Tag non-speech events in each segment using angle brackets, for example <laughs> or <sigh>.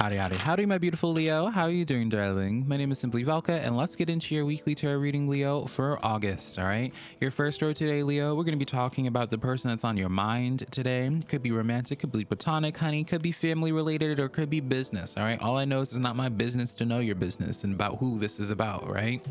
Howdy, howdy, howdy, my beautiful Leo. How are you doing, darling? My name is Simply Valka, and let's get into your weekly tarot reading, Leo, for August, all right? Your first row today, Leo, we're going to be talking about the person that's on your mind today. Could be romantic, could be platonic, honey, could be family related, or could be business, all right? All I know is it's not my business to know your business and about who this is about, right?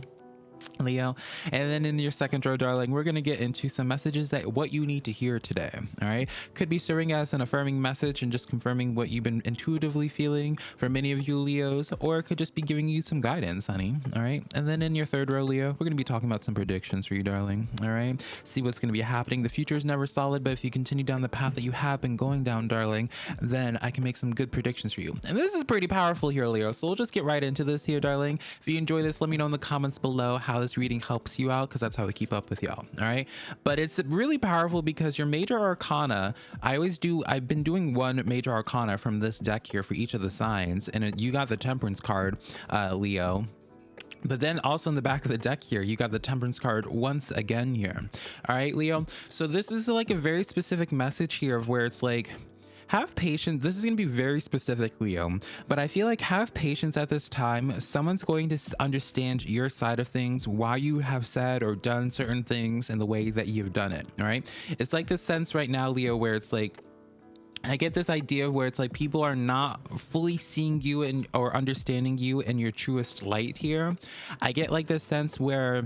Leo. And then in your second row, darling, we're going to get into some messages that what you need to hear today. All right. Could be serving as an affirming message and just confirming what you've been intuitively feeling for many of you Leos, or it could just be giving you some guidance, honey. All right. And then in your third row, Leo, we're going to be talking about some predictions for you, darling. All right. See what's going to be happening. The future is never solid, but if you continue down the path that you have been going down, darling, then I can make some good predictions for you. And this is pretty powerful here, Leo. So we'll just get right into this here, darling. If you enjoy this, let me know in the comments below how this reading helps you out because that's how we keep up with y'all all right? But it's really powerful because your major arcana i always do i've been doing one major arcana from this deck here for each of the signs and it, you got the temperance card uh leo. But then also in the back of the deck here you got the temperance card once again here all right leo? So this is like a very specific message here of where it's like have patience. This is going to be very specific, Leo, but I feel like have patience at this time. Someone's going to understand your side of things, why you have said or done certain things and the way that you've done it. All right. It's like this sense right now, Leo, where it's like, I get this idea where it's like people are not fully seeing you and or understanding you in your truest light here. I get like this sense where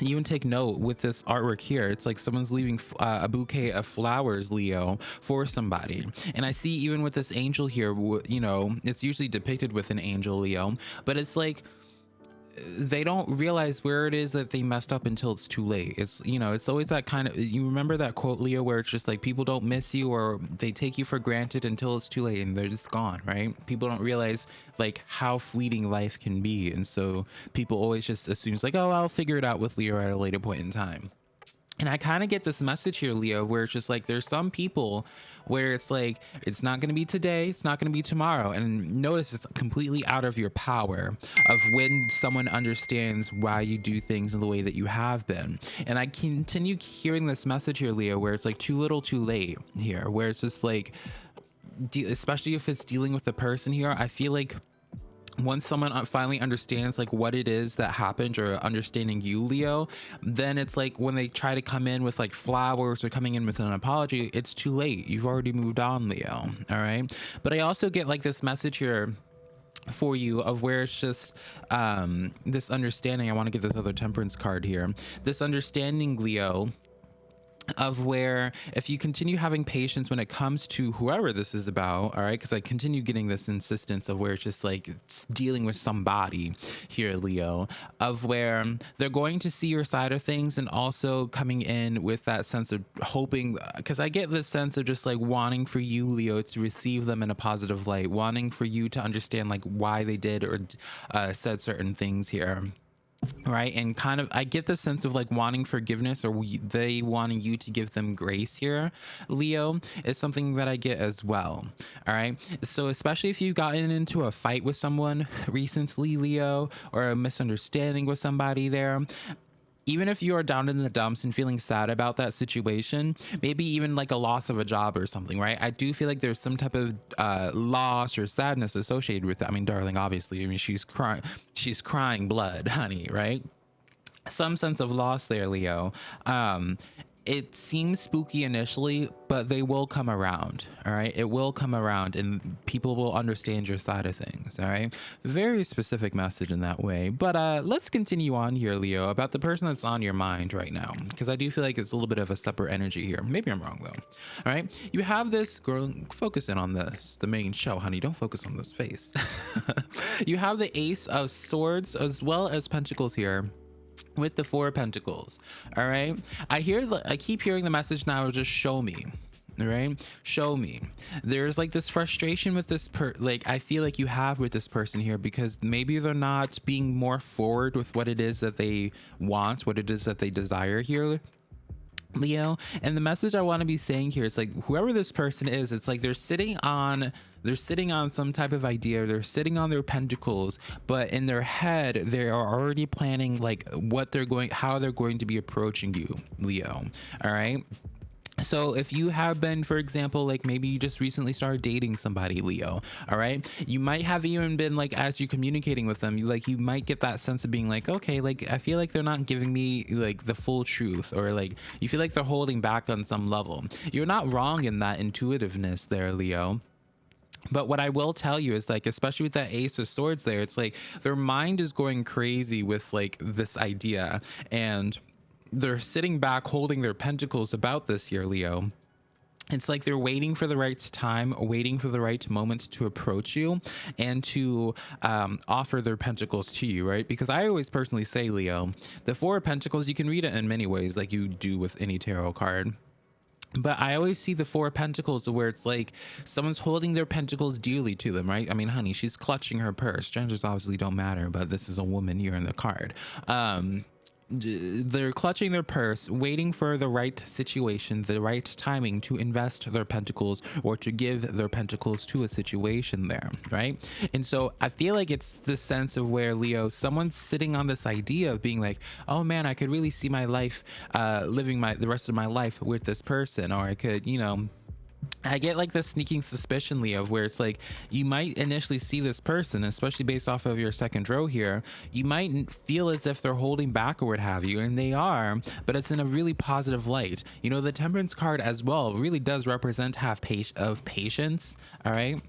even take note with this artwork here. It's like someone's leaving uh, a bouquet of flowers leo for somebody. And i see even with this angel here you know it's usually depicted with an angel leo. But it's like they don't realize where it is that they messed up until it's too late. It's you know, it's always that kind of you remember that quote Leo where it's just like people don't miss you or they take you for granted until it's too late and they're just gone, right? People don't realize like how fleeting life can be. And so people always just assume it's like, oh, I'll figure it out with Leo at a later point in time. And I kind of get this message here, Leo, where it's just like there's some people where it's like it's not going to be today, it's not going to be tomorrow. And notice it's completely out of your power of when someone understands why you do things in the way that you have been. And I continue hearing this message here, Leo, where it's like too little, too late here, where it's just like, especially if it's dealing with the person here, I feel like once someone finally understands like what it is that happened or understanding you leo then it's like when they try to come in with like flowers or coming in with an apology it's too late. You've already moved on leo. All right? But i also get like this message here for you of where it's just um this understanding i want to get this other temperance card here. This understanding leo of where if you continue having patience when it comes to whoever this is about all right because i continue getting this insistence of where it's just like it's dealing with somebody here leo of where they're going to see your side of things and also coming in with that sense of hoping because i get this sense of just like wanting for you leo to receive them in a positive light wanting for you to understand like why they did or uh, said certain things here right and kind of i get the sense of like wanting forgiveness or we, they wanting you to give them grace here leo is something that i get as well all right? So especially if you've gotten into a fight with someone recently leo or a misunderstanding with somebody there even if you are down in the dumps and feeling sad about that situation, maybe even like a loss of a job or something, right? I do feel like there's some type of uh, loss or sadness associated with it. I mean, darling, obviously, I mean, she's crying, she's crying blood, honey, right? Some sense of loss there, Leo. Um, it seems spooky initially, but they will come around. All right. It will come around and people will understand your side of things. All right. Very specific message in that way. But uh, let's continue on here, Leo, about the person that's on your mind right now. Because I do feel like it's a little bit of a separate energy here. Maybe I'm wrong, though. All right. You have this girl, focus in on this, the main show, honey. Don't focus on this face. <laughs> you have the Ace of Swords as well as Pentacles here with the four of pentacles all right? I hear i keep hearing the message now just show me all right? Show me. There's like this frustration with this per like i feel like you have with this person here because maybe they're not being more forward with what it is that they want what it is that they desire here Leo. And the message I want to be saying here is like whoever this person is, it's like they're sitting on they're sitting on some type of idea, they're sitting on their pentacles, but in their head, they are already planning like what they're going how they're going to be approaching you, Leo. All right so if you have been for example like maybe you just recently started dating somebody leo all right? You might have even been like as you're communicating with them you like you might get that sense of being like okay like i feel like they're not giving me like the full truth or like you feel like they're holding back on some level. You're not wrong in that intuitiveness there leo. But what I will tell you is like, especially with that Ace of Swords there, it's like their mind is going crazy with like this idea. And they're sitting back holding their pentacles about this year, Leo. It's like they're waiting for the right time, waiting for the right moment to approach you and to um, offer their pentacles to you, right? Because I always personally say, Leo, the Four of Pentacles, you can read it in many ways, like you do with any tarot card but I always see the four of pentacles where it's like someone's holding their pentacles dearly to them, right? I mean, honey, she's clutching her purse. Genders obviously don't matter, but this is a woman here in the card. Um, they're clutching their purse, waiting for the right situation, the right timing to invest their pentacles or to give their pentacles to a situation there, right? And so I feel like it's the sense of where Leo, someone's sitting on this idea of being like, oh man, I could really see my life, uh, living my the rest of my life with this person, or I could, you know, I get like the sneaking suspicion, Leo, where it's like you might initially see this person, especially based off of your second row here. You might feel as if they're holding back or what have you, and they are, but it's in a really positive light. You know, the Temperance card as well really does represent half page of patience. All right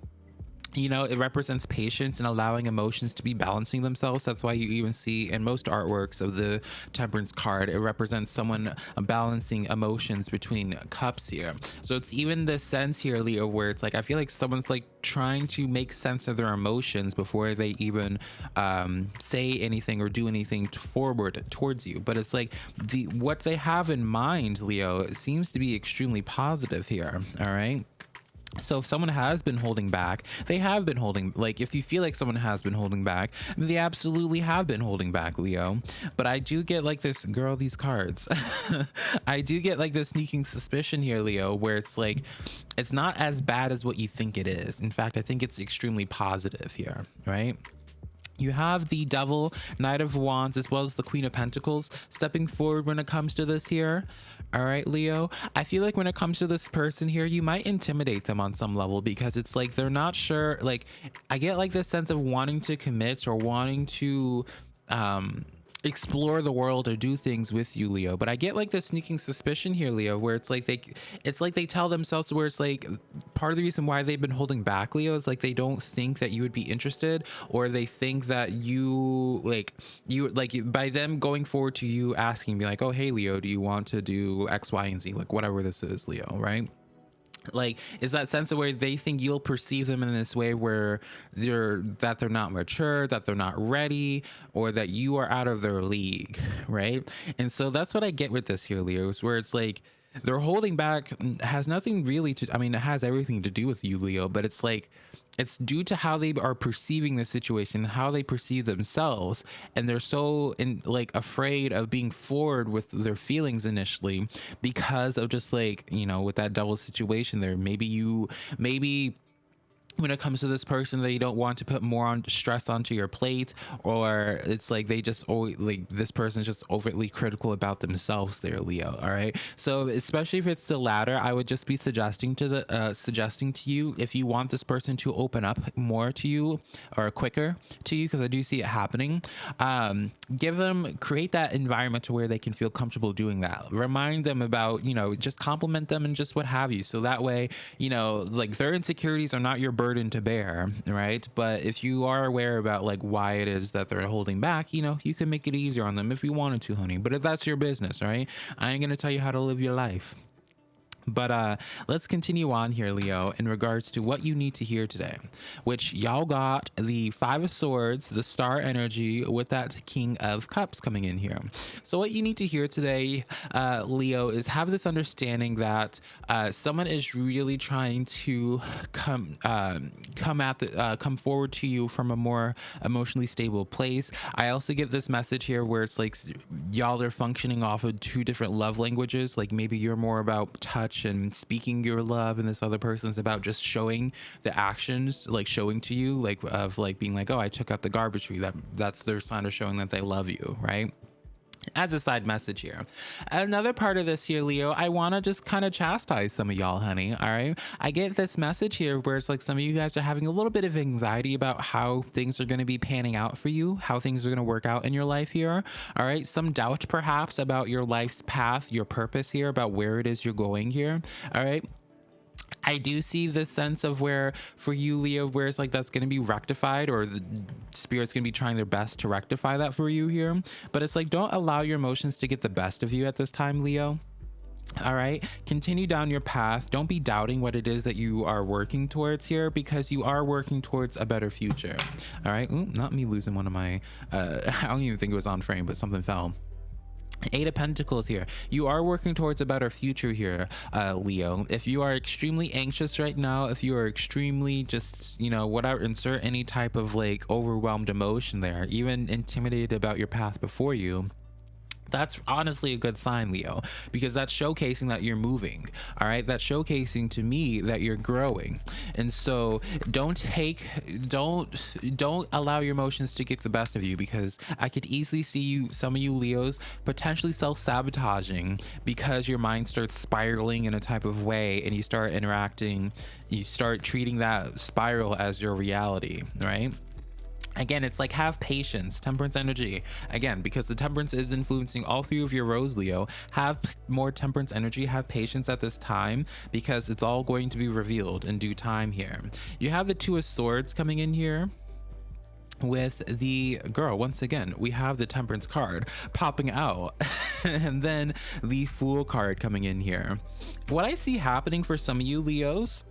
you know it represents patience and allowing emotions to be balancing themselves. That's why you even see in most artworks of the temperance card it represents someone balancing emotions between cups here. So it's even the sense here leo where it's like i feel like someone's like trying to make sense of their emotions before they even um, say anything or do anything forward towards you. But it's like the what they have in mind leo seems to be extremely positive here all right so if someone has been holding back, they have been holding like if you feel like someone has been holding back, they absolutely have been holding back, Leo. But I do get like this girl these cards. <laughs> I do get like the sneaking suspicion here, Leo, where it's like it's not as bad as what you think it is. In fact, I think it's extremely positive here, right? You have the Devil, Knight of Wands, as well as the Queen of Pentacles stepping forward when it comes to this here. All right, Leo. I feel like when it comes to this person here, you might intimidate them on some level because it's like they're not sure. Like, I get like this sense of wanting to commit or wanting to um explore the world or do things with you leo. But i get like the sneaking suspicion here leo where it's like they it's like they tell themselves where it's like part of the reason why they've been holding back leo is like they don't think that you would be interested or they think that you like you like by them going forward to you asking be like oh hey leo do you want to do x y and z? Like whatever this is leo right like is that sense of where they think you'll perceive them in this way where they're that they're not mature that they're not ready or that you are out of their league right? And so that's what i get with this here leo is where it's like they're holding back has nothing really to i mean it has everything to do with you leo but it's like it's due to how they are perceiving the situation how they perceive themselves and they're so in like afraid of being forward with their feelings initially because of just like you know with that double situation there. Maybe you maybe when it comes to this person that you don't want to put more on stress onto your plate or it's like they just always like this person is just overtly critical about themselves there leo all right? So especially if it's the latter i would just be suggesting to the uh, suggesting to you if you want this person to open up more to you or quicker to you because i do see it happening um give them create that environment to where they can feel comfortable doing that. Remind them about you know just compliment them and just what have you. So that way you know like their insecurities are not your burden to bear, right? But if you are aware about like why it is that they're holding back, you know, you can make it easier on them if you wanted to, honey. But if that's your business, right? I ain't gonna tell you how to live your life. But uh, let's continue on here, Leo, in regards to what you need to hear today, which y'all got the Five of Swords, the Star Energy, with that King of Cups coming in here. So, what you need to hear today, uh, Leo, is have this understanding that uh, someone is really trying to come um, come at the uh, come forward to you from a more emotionally stable place. I also get this message here where it's like y'all are functioning off of two different love languages. Like maybe you're more about touch touch and speaking your love and this other person's about just showing the actions like showing to you like of like being like oh i took out the garbage for you. That that's their sign of showing that they love you right as a side message here. Another part of this here, Leo, I want to just kind of chastise some of y'all, honey. All right. I get this message here where it's like some of you guys are having a little bit of anxiety about how things are going to be panning out for you, how things are going to work out in your life here. All right. Some doubt perhaps about your life's path, your purpose here, about where it is you're going here. All right. I do see the sense of where for you, Leo, where it's like that's going to be rectified or the spirit's going to be trying their best to rectify that for you here. But it's like, don't allow your emotions to get the best of you at this time, Leo. All right, continue down your path. Don't be doubting what it is that you are working towards here because you are working towards a better future. All right, Ooh, not me losing one of my, uh, <laughs> I don't even think it was on frame, but something fell. Eight of Pentacles here. You are working towards a better future here, uh, Leo. If you are extremely anxious right now, if you are extremely just, you know, whatever, insert any type of like overwhelmed emotion there, even intimidated about your path before you, that's honestly a good sign leo because that's showcasing that you're moving all right? That's showcasing to me that you're growing. And so don't take don't don't allow your emotions to get the best of you because i could easily see you some of you leos potentially self-sabotaging because your mind starts spiraling in a type of way and you start interacting you start treating that spiral as your reality right again it's like have patience temperance energy. Again because the temperance is influencing all three of your rows leo. Have more temperance energy have patience at this time because it's all going to be revealed in due time here. You have the two of swords coming in here with the girl once again we have the temperance card popping out. <laughs> And then the fool card coming in here. What i see happening for some of you leos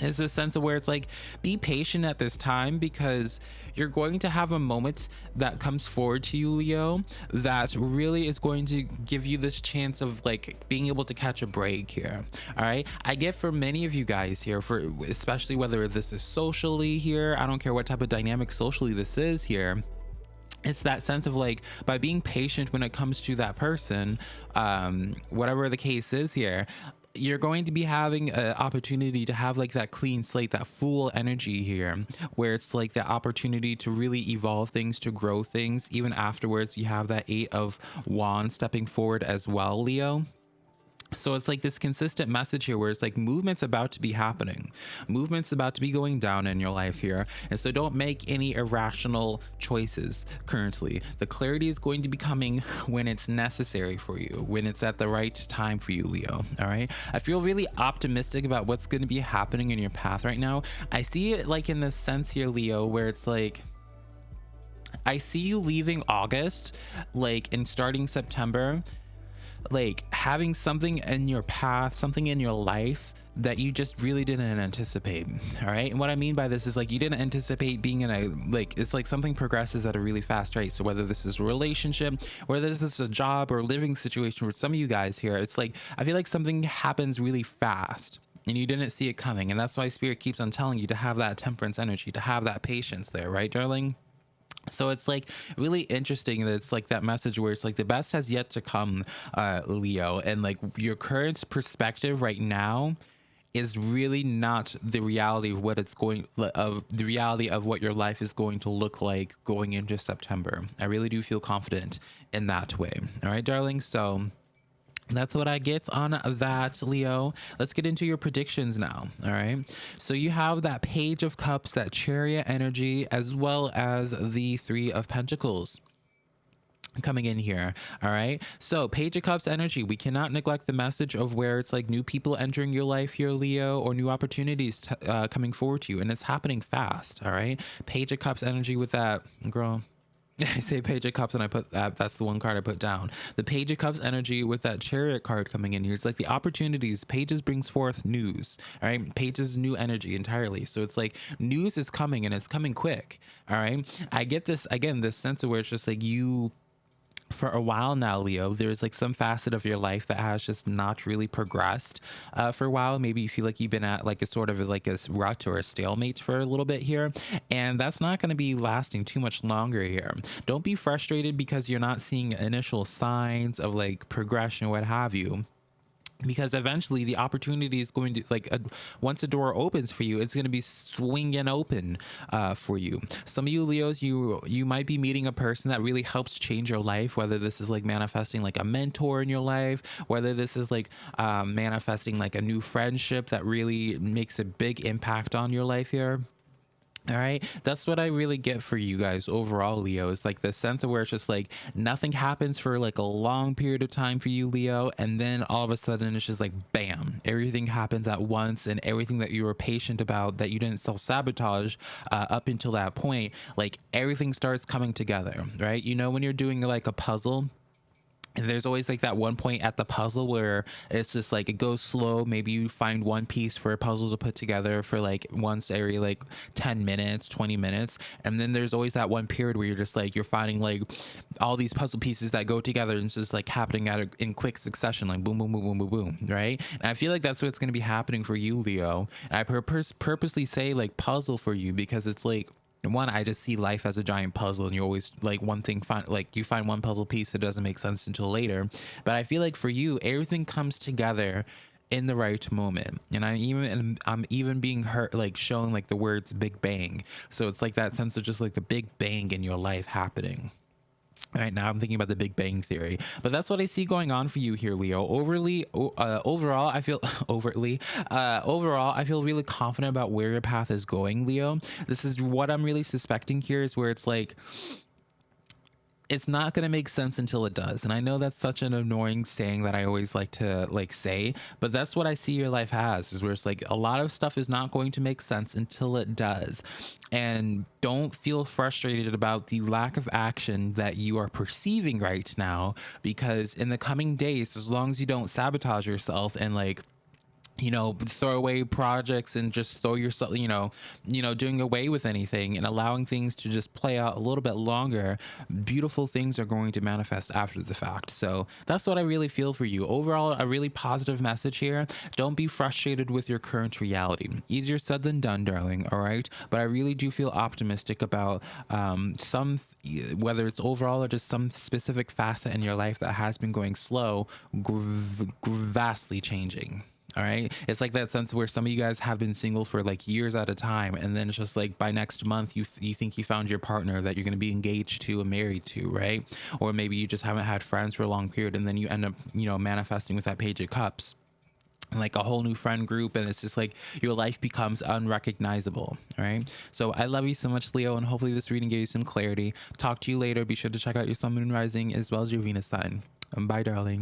is this sense of where it's like be patient at this time because you're going to have a moment that comes forward to you leo that really is going to give you this chance of like being able to catch a break here. All right? I get for many of you guys here for especially whether this is socially here i don't care what type of dynamic socially this is here it's that sense of like by being patient when it comes to that person um whatever the case is here you're going to be having an opportunity to have like that clean slate, that fool energy here, where it's like the opportunity to really evolve things, to grow things. Even afterwards, you have that eight of wands stepping forward as well, Leo. So it's like this consistent message here where it's like movement's about to be happening. Movement's about to be going down in your life here. And so don't make any irrational choices currently. The clarity is going to be coming when it's necessary for you, when it's at the right time for you, Leo. All right. I feel really optimistic about what's going to be happening in your path right now. I see it like in the sense here, Leo, where it's like, I see you leaving August, like, and starting September like having something in your path, something in your life that you just really didn't anticipate. <laughs> All right. And what I mean by this is like you didn't anticipate being in a like it's like something progresses at a really fast rate. So whether this is a relationship, whether this is a job or living situation for some of you guys here, it's like I feel like something happens really fast and you didn't see it coming. And that's why spirit keeps on telling you to have that temperance energy, to have that patience there, right, darling? So it's like really interesting that it's like that message where it's like the best has yet to come uh leo. And like your current perspective right now is really not the reality of what it's going of the reality of what your life is going to look like going into september. I really do feel confident in that way. All right darling? So that's what I get on that, Leo. Let's get into your predictions now. All right. So you have that Page of Cups, that Chariot energy, as well as the Three of Pentacles coming in here all right so page of cups energy we cannot neglect the message of where it's like new people entering your life here leo or new opportunities uh, coming forward to you and it's happening fast all right page of cups energy with that girl <laughs> I say Page of Cups and I put that, that's the one card I put down. The Page of Cups energy with that Chariot card coming in here. It's like the opportunities. Pages brings forth news. All right. Pages new energy entirely. So it's like news is coming and it's coming quick. All right. I get this, again, this sense of where it's just like you for a while now, Leo, there's like some facet of your life that has just not really progressed uh, for a while. Maybe you feel like you've been at like a sort of like a rut or a stalemate for a little bit here. And that's not going to be lasting too much longer here. Don't be frustrated because you're not seeing initial signs of like progression, what have you because eventually the opportunity is going to like once a door opens for you it's going to be swinging open uh, for you. Some of you leos you you might be meeting a person that really helps change your life whether this is like manifesting like a mentor in your life whether this is like um, manifesting like a new friendship that really makes a big impact on your life here all right. That's what I really get for you guys overall, Leo. Is like the sense of where it's just like nothing happens for like a long period of time for you, Leo. And then all of a sudden it's just like bam, everything happens at once. And everything that you were patient about that you didn't self sabotage uh, up until that point, like everything starts coming together, right? You know, when you're doing like a puzzle there's always like that one point at the puzzle where it's just like it goes slow. Maybe you find one piece for a puzzle to put together for like once every like 10 minutes 20 minutes. And then there's always that one period where you're just like you're finding like all these puzzle pieces that go together and it's just like happening at a, in quick succession like boom boom boom boom boom boom right? And i feel like that's what's going to be happening for you leo. And i purpose purposely say like puzzle for you because it's like one i just see life as a giant puzzle and you always like one thing find like you find one puzzle piece that doesn't make sense until later. But i feel like for you everything comes together in the right moment. And i'm even i'm even being hurt like shown like the words big bang. So it's like that sense of just like the big bang in your life happening Right now, I'm thinking about the Big Bang Theory, but that's what I see going on for you here, Leo. Overly, uh, overall, I feel <laughs> overtly, uh, overall, I feel really confident about where your path is going, Leo. This is what I'm really suspecting here is where it's like, it's not going to make sense until it does and i know that's such an annoying saying that i always like to like say but that's what i see your life has is where it's like a lot of stuff is not going to make sense until it does and don't feel frustrated about the lack of action that you are perceiving right now because in the coming days as long as you don't sabotage yourself and like you know throw away projects and just throw yourself you know you know doing away with anything and allowing things to just play out a little bit longer beautiful things are going to manifest after the fact. So that's what i really feel for you. Overall a really positive message here. Don't be frustrated with your current reality. Easier said than done darling all right? But i really do feel optimistic about um, some whether it's overall or just some specific facet in your life that has been going slow vastly changing all right. It's like that sense where some of you guys have been single for like years at a time. And then it's just like by next month, you, you think you found your partner that you're going to be engaged to and married to, right? Or maybe you just haven't had friends for a long period. And then you end up, you know, manifesting with that page of cups like a whole new friend group and it's just like your life becomes unrecognizable right so i love you so much leo and hopefully this reading gave you some clarity talk to you later be sure to check out your sun moon rising as well as your venus sign bye darling